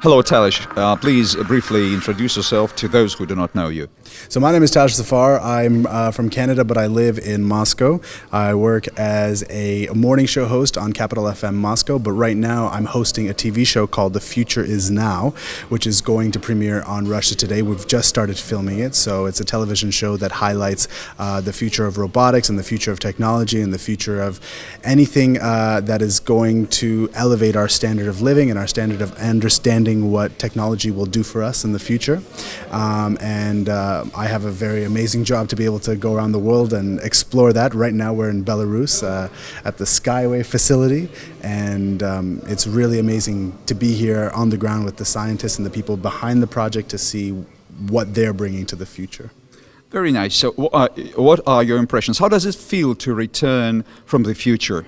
Hello, Talish. Uh, please briefly introduce yourself to those who do not know you. So my name is Taj Safar. I'm uh, from Canada, but I live in Moscow. I work as a morning show host on Capital FM Moscow, but right now I'm hosting a TV show called The Future Is Now, which is going to premiere on Russia Today. We've just started filming it, so it's a television show that highlights uh, the future of robotics and the future of technology and the future of anything uh, that is going to elevate our standard of living and our standard of understanding understanding what technology will do for us in the future. Um, and uh, I have a very amazing job to be able to go around the world and explore that. Right now we're in Belarus uh, at the Skyway facility and um, it's really amazing to be here on the ground with the scientists and the people behind the project to see what they're bringing to the future. Very nice. So uh, what are your impressions? How does it feel to return from the future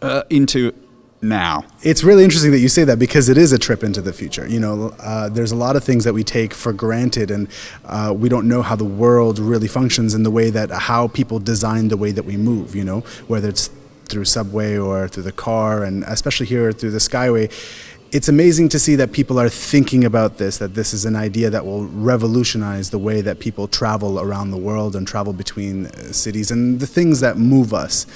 uh, into now. It's really interesting that you say that because it is a trip into the future. You know, uh, there's a lot of things that we take for granted, and uh, we don't know how the world really functions in the way that how people design the way that we move. You know, whether it's through subway or through the car, and especially here through the Skyway it's amazing to see that people are thinking about this, that this is an idea that will revolutionize the way that people travel around the world and travel between uh, cities and the things that move us.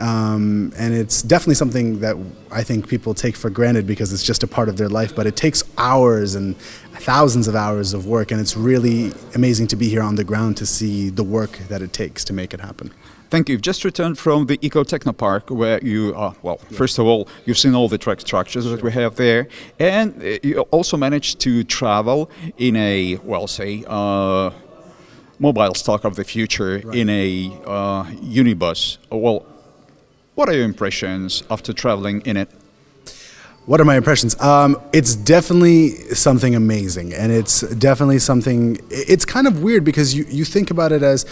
Um, and it's definitely something that I think people take for granted because it's just a part of their life, but it takes hours and thousands of hours of work, and it's really amazing to be here on the ground to see the work that it takes to make it happen. Thank you. You've just returned from the Eco Technopark where you are, well, yeah. first of all, you've seen all the track structures that we have there, and uh, you also managed to travel in a, well, say, uh, mobile stock of the future right. in a uh, unibus. Well, what are your impressions after traveling in it? What are my impressions? Um, it's definitely something amazing, and it's definitely something. It's kind of weird because you, you think about it as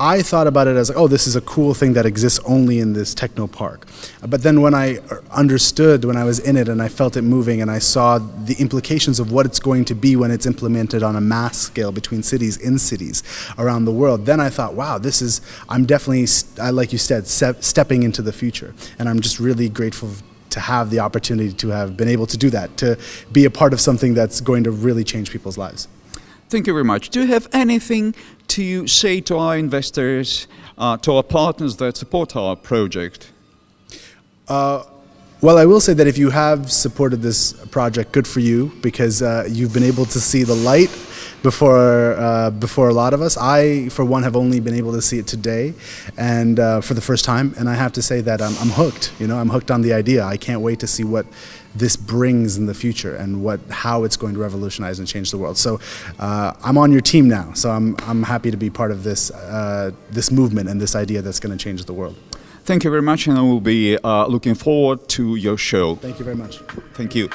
I thought about it as, like, oh, this is a cool thing that exists only in this techno park. But then when I understood, when I was in it and I felt it moving and I saw the implications of what it's going to be when it's implemented on a mass scale between cities, in cities around the world, then I thought, wow, this is, I'm definitely, like you said, stepping into the future. And I'm just really grateful to have the opportunity to have been able to do that, to be a part of something that's going to really change people's lives. Thank you very much. Do you have anything to say to our investors, uh, to our partners that support our project? Uh, well, I will say that if you have supported this project, good for you, because uh, you've been able to see the light before uh, before a lot of us. I, for one, have only been able to see it today, and uh, for the first time. And I have to say that I'm, I'm hooked. You know, I'm hooked on the idea. I can't wait to see what this brings in the future and what how it's going to revolutionize and change the world. So uh, I'm on your team now. So I'm I'm happy to be part of this uh, this movement and this idea that's going to change the world. Thank you very much, and I will be uh, looking forward to your show. Thank you very much. Thank you.